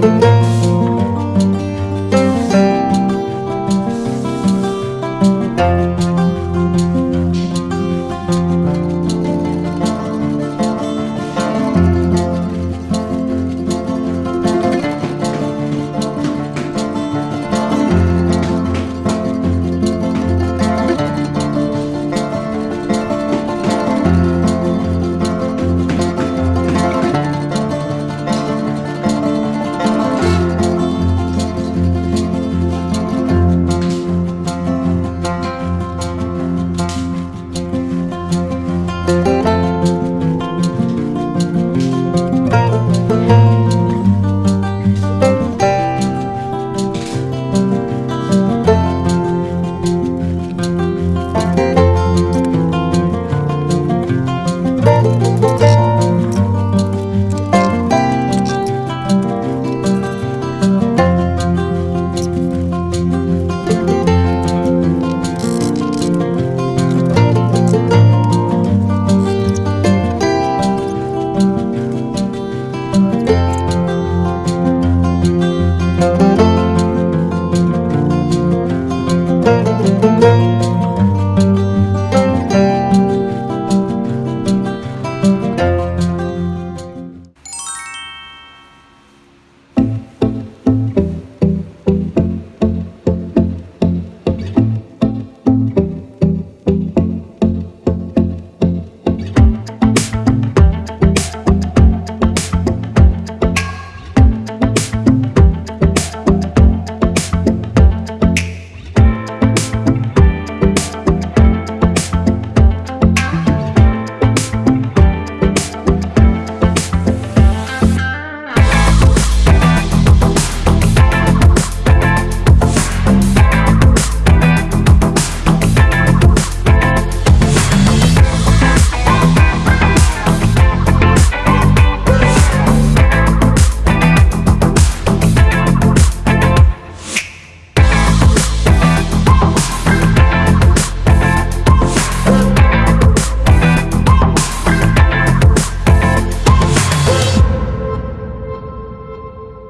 Música